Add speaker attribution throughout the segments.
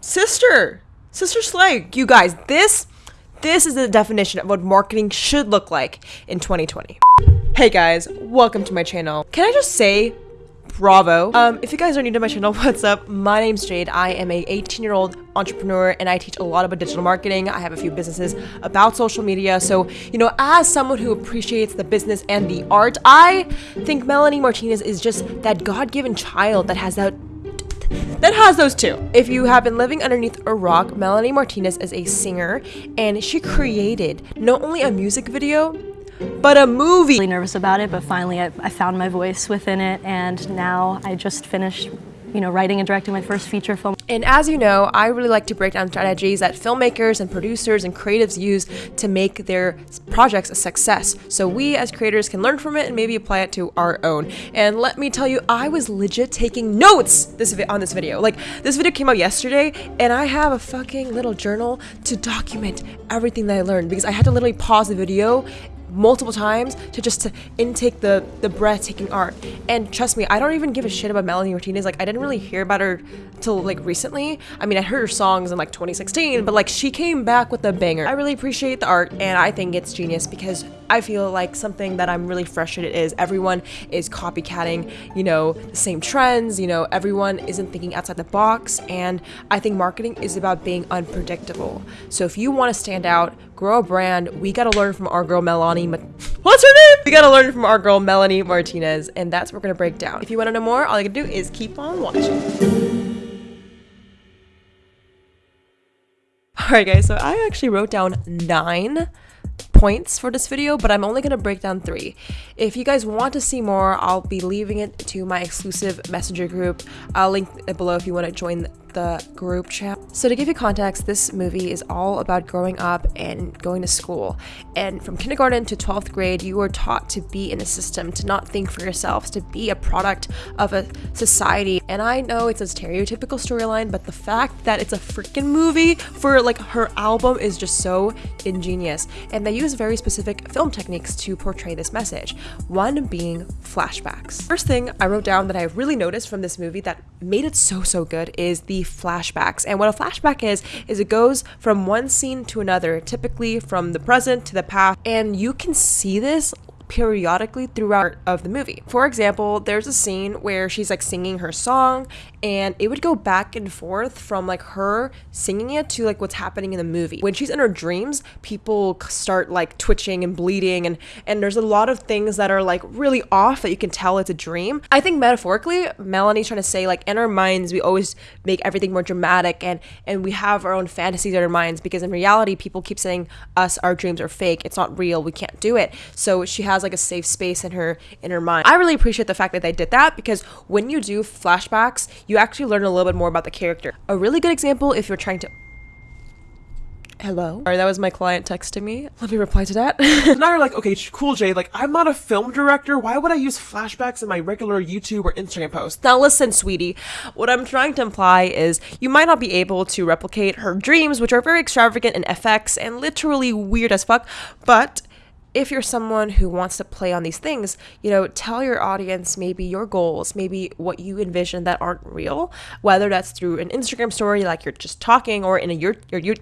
Speaker 1: sister, sister slay. You guys, this, this is the definition of what marketing should look like in 2020. Hey guys, welcome to my channel. Can I just say bravo. Um, if you guys are new to my channel, what's up? My name's Jade. I am a 18 year old entrepreneur and I teach a lot about digital marketing. I have a few businesses about social media. So, you know, as someone who appreciates the business and the art, I think Melanie Martinez is just that God-given child that has that that has those two. If you have been living underneath a rock, Melanie Martinez is a singer and she created not only a music video, but a movie.
Speaker 2: Really nervous about it, but finally I, I found my voice within it and now I just finished you know, writing and directing my first feature film.
Speaker 1: And as you know, I really like to break down strategies that filmmakers and producers and creatives use to make their projects a success. So we as creators can learn from it and maybe apply it to our own. And let me tell you, I was legit taking notes this on this video. Like this video came out yesterday and I have a fucking little journal to document everything that I learned because I had to literally pause the video multiple times to just to intake the the breathtaking art. And trust me i don't even give a shit about melanie martinez. Like i didn't really hear about her till like recently. I mean i heard her songs in like 2016 but like she came back with a banger. I really appreciate the art and i think it's genius because i feel like something that i'm really frustrated is everyone is copycatting you know the same trends you know everyone isn't thinking outside the box and i think marketing is about being unpredictable so if you want to stand out grow a brand we got to learn from our girl melanie Melanie, what's her name? We gotta learn from our girl Melanie Martinez, and that's what we're gonna break down. If you wanna know more, all you gotta do is keep on watching. Alright guys, so I actually wrote down nine points for this video, but I'm only going to break down three. If you guys want to see more, I'll be leaving it to my exclusive messenger group. I'll link it below if you want to join the group chat. So to give you context, this movie is all about growing up and going to school. And from kindergarten to 12th grade, you are taught to be in a system, to not think for yourselves, to be a product of a society. And I know it's a stereotypical storyline, but the fact that it's a freaking movie for like her album is just so ingenious. And they use very specific film techniques to portray this message. One being flashbacks. First thing I wrote down that I really noticed from this movie that made it so, so good is the flashbacks. And what a flashback is, is it goes from one scene to another, typically from the present to the past. And you can see this periodically throughout of the movie. For example, there's a scene where she's like singing her song and it would go back and forth from like her singing it to like what's happening in the movie. When she's in her dreams, people start like twitching and bleeding and and there's a lot of things that are like really off that you can tell it's a dream. I think metaphorically, Melanie's trying to say like in our minds we always make everything more dramatic and and we have our own fantasies in our minds because in reality people keep saying us our dreams are fake. It's not real. We can't do it. So she has like a safe space in her in her mind. I really appreciate the fact that they did that because when you do flashbacks, you actually learn a little bit more about the character. A really good example if you're trying to Hello. Sorry, that was my client texting me. Let me reply to that.
Speaker 3: now you're like, okay, cool, Jay. Like, I'm not a film director. Why would I use flashbacks in my regular YouTube or Instagram posts?
Speaker 1: Now listen, sweetie. What I'm trying to imply is you might not be able to replicate her dreams, which are very extravagant in FX and literally weird as fuck, but if you're someone who wants to play on these things, you know, tell your audience maybe your goals, maybe what you envision that aren't real, whether that's through an Instagram story like you're just talking or in a your your, your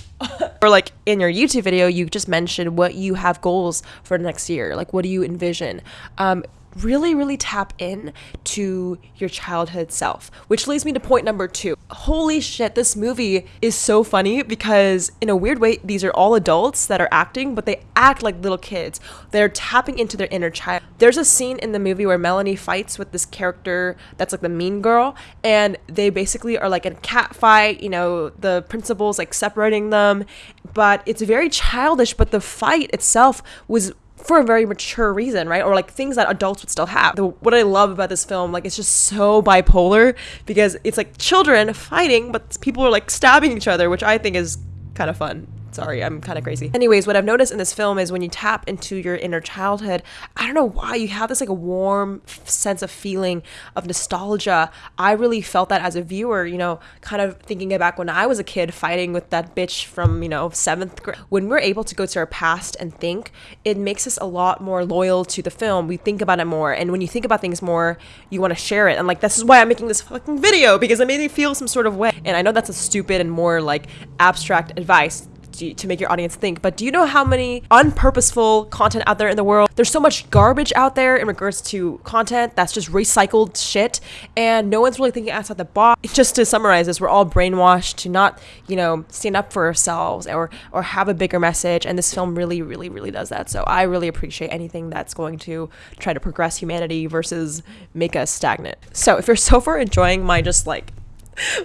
Speaker 1: or like in your YouTube video you just mentioned what you have goals for next year. Like what do you envision? Um really, really tap in to your childhood self. Which leads me to point number two. Holy shit, this movie is so funny because, in a weird way, these are all adults that are acting, but they act like little kids. They're tapping into their inner child. There's a scene in the movie where Melanie fights with this character that's like the mean girl, and they basically are like in a cat fight, you know, the principal's like separating them, but it's very childish, but the fight itself was for a very mature reason, right? Or like things that adults would still have. The, what I love about this film, like it's just so bipolar because it's like children fighting, but people are like stabbing each other, which I think is kind of fun Sorry, I'm kind of crazy. Anyways, what I've noticed in this film is when you tap into your inner childhood, I don't know why you have this like a warm sense of feeling of nostalgia. I really felt that as a viewer, you know, kind of thinking back when I was a kid fighting with that bitch from, you know, seventh grade. When we're able to go to our past and think, it makes us a lot more loyal to the film. We think about it more. And when you think about things more, you want to share it. And like, this is why I'm making this fucking video because it made me feel some sort of way. And I know that's a stupid and more like abstract advice to make your audience think. But do you know how many unpurposeful content out there in the world? There's so much garbage out there in regards to content that's just recycled shit, and no one's really thinking outside the box. Just to summarize this, we're all brainwashed to not, you know, stand up for ourselves or or have a bigger message. And this film really, really, really does that. So I really appreciate anything that's going to try to progress humanity versus make us stagnant. So if you're so far enjoying my just like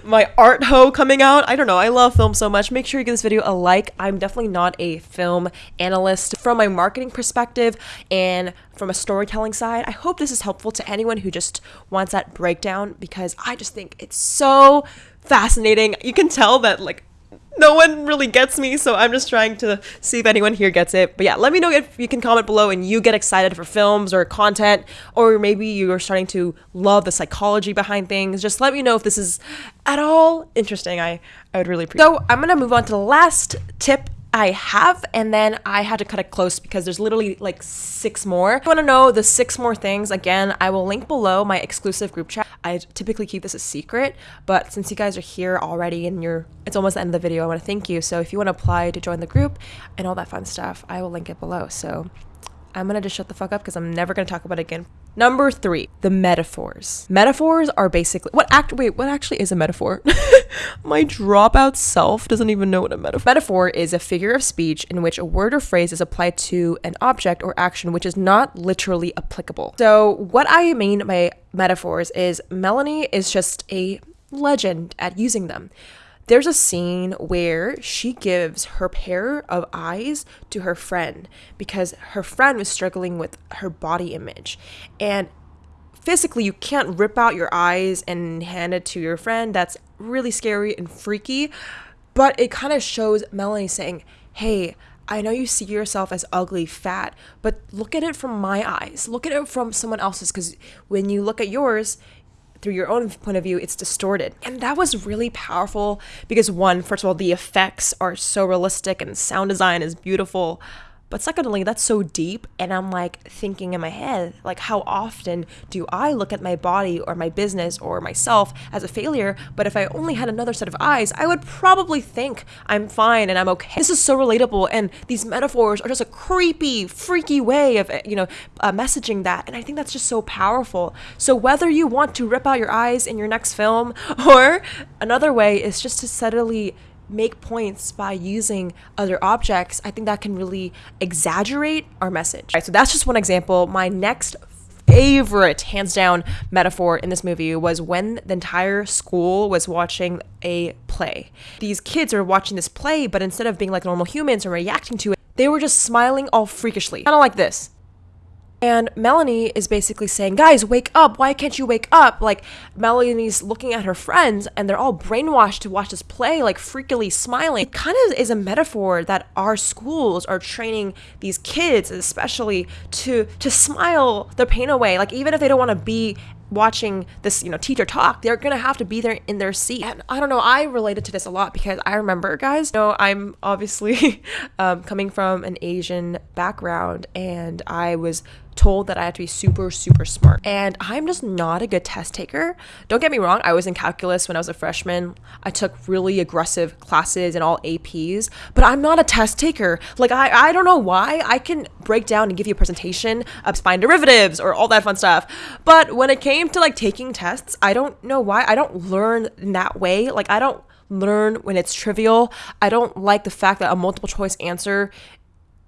Speaker 1: my art ho coming out. I don't know. I love film so much. Make sure you give this video a like. I'm definitely not a film analyst from my marketing perspective and from a storytelling side. I hope this is helpful to anyone who just wants that breakdown because I just think it's so fascinating. You can tell that like no one really gets me, so I'm just trying to see if anyone here gets it. But yeah, let me know if you can comment below and you get excited for films or content, or maybe you are starting to love the psychology behind things. Just let me know if this is at all interesting. I, I would really appreciate it. So I'm gonna move on to the last tip I have, and then I had to cut it close because there's literally like six more. If you want to know the six more things, again, I will link below my exclusive group chat. I typically keep this a secret, but since you guys are here already and you're, it's almost the end of the video, I want to thank you. So if you want to apply to join the group and all that fun stuff, I will link it below. So I'm gonna just shut the fuck up because I'm never gonna talk about it again. Number three, the metaphors. Metaphors are basically what act. Wait, what actually is a metaphor? My dropout self doesn't even know what a metaphor. Metaphor is a figure of speech in which a word or phrase is applied to an object or action which is not literally applicable. So what I mean by metaphors is Melanie is just a legend at using them there's a scene where she gives her pair of eyes to her friend because her friend was struggling with her body image. And physically, you can't rip out your eyes and hand it to your friend. That's really scary and freaky. But it kind of shows Melanie saying, Hey, I know you see yourself as ugly, fat, but look at it from my eyes. Look at it from someone else's because when you look at yours, through your own point of view, it's distorted. And that was really powerful because, one, first of all, the effects are so realistic and sound design is beautiful. But secondly, that's so deep. And I'm like thinking in my head, like, how often do I look at my body or my business or myself as a failure? But if I only had another set of eyes, I would probably think I'm fine and I'm okay. This is so relatable. And these metaphors are just a creepy, freaky way of, you know, uh, messaging that. And I think that's just so powerful. So whether you want to rip out your eyes in your next film or another way is just to subtly make points by using other objects, I think that can really exaggerate our message. Right, so that's just one example. My next favorite, hands down, metaphor in this movie was when the entire school was watching a play. These kids are watching this play, but instead of being like normal humans and reacting to it, they were just smiling all freakishly. Kind of like this. And Melanie is basically saying, Guys, wake up. Why can't you wake up? Like, Melanie's looking at her friends and they're all brainwashed to watch this play, like freakily smiling. It kind of is a metaphor that our schools are training these kids, especially, to, to smile their pain away. Like, even if they don't want to be watching this, you know, teacher talk, they're gonna have to be there in their seat. And I don't know, I related to this a lot because I remember, guys, you know, I'm obviously um, coming from an Asian background and I was told that I had to be super, super smart. And I'm just not a good test taker. Don't get me wrong, I was in calculus when I was a freshman. I took really aggressive classes and all APs, but I'm not a test taker. Like, I, I don't know why. I can break down and give you a presentation of spine derivatives or all that fun stuff. But when it came to like taking tests, I don't know why. I don't learn in that way. Like, I don't learn when it's trivial. I don't like the fact that a multiple choice answer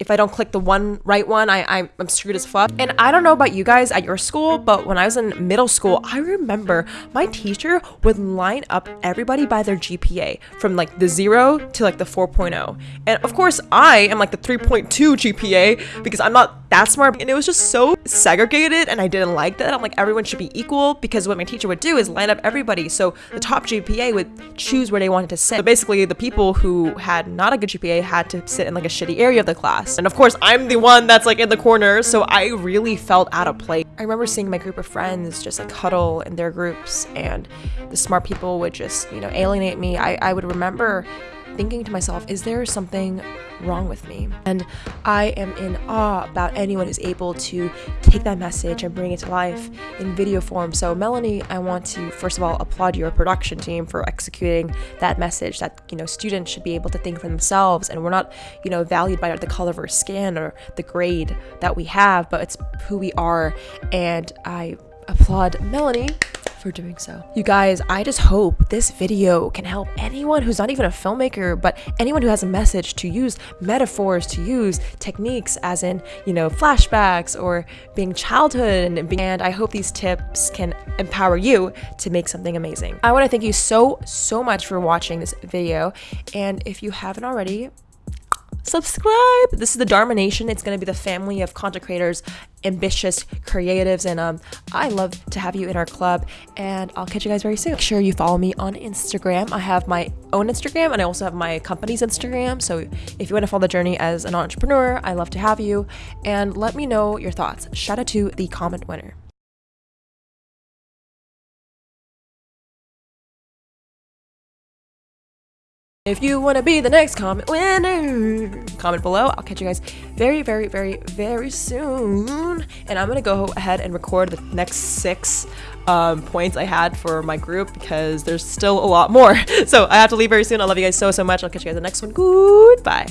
Speaker 1: if I don't click the one right one, I, I'm, screwed as fuck. And I don't know about you guys at your school, but when I was in middle school, I remember my teacher would line up everybody by their GPA from like the zero to like the 4.0. And of course, I am like the 3.2 GPA because I'm not that smart. And it was just so segregated and I didn't like that. I'm like, everyone should be equal because what my teacher would do is line up everybody. So the top GPA would choose where they wanted to sit. So basically, the people who had not a good GPA had to sit in like a shitty area of the And of course, I'm the one that's like in the corner. So I really felt out of place. I remember seeing my group of friends just like huddle in their groups and the smart people would just, you know, alienate me. I, I would remember thinking to myself, is there something wrong with me? And I am in awe about anyone who's able to take that message and bring it to life in video form. So, Melanie, I want to first of all applaud your production team for executing that message that, you know, students should be able to think for themselves and we're not, you know, valued by the color of our skin or the grade that we have, but it's who we are. And I applaud Melanie for doing so. You guys, I just hope this video can help anyone who's not even a filmmaker, but anyone who has a message to use metaphors, to use techniques as in, you know, flashbacks or being childhood and, being, and I hope these tips can empower you to make something amazing. I want to thank you so, so much for watching this video. And if you haven't already, subscribe. This is the Dharma Nation. It's going to be the family of content creators, ambitious creatives, and um, I love to have you in our club. And I'll catch you guys very soon. Make sure you follow me on Instagram. I have my own Instagram, and I also have my company's Instagram. So if you want to follow the journey as an entrepreneur, I love to have you. And let me know your thoughts. Shout out to the comment winner. If you want to be the next comment winner, comment below. I'll catch you guys very, very, very, very soon. And I'm going to go ahead and record the next six um, points I had for my group because there's still a lot more. So I have to leave very soon. I love you guys so, so much. I'll catch you guys in the next one. Goodbye.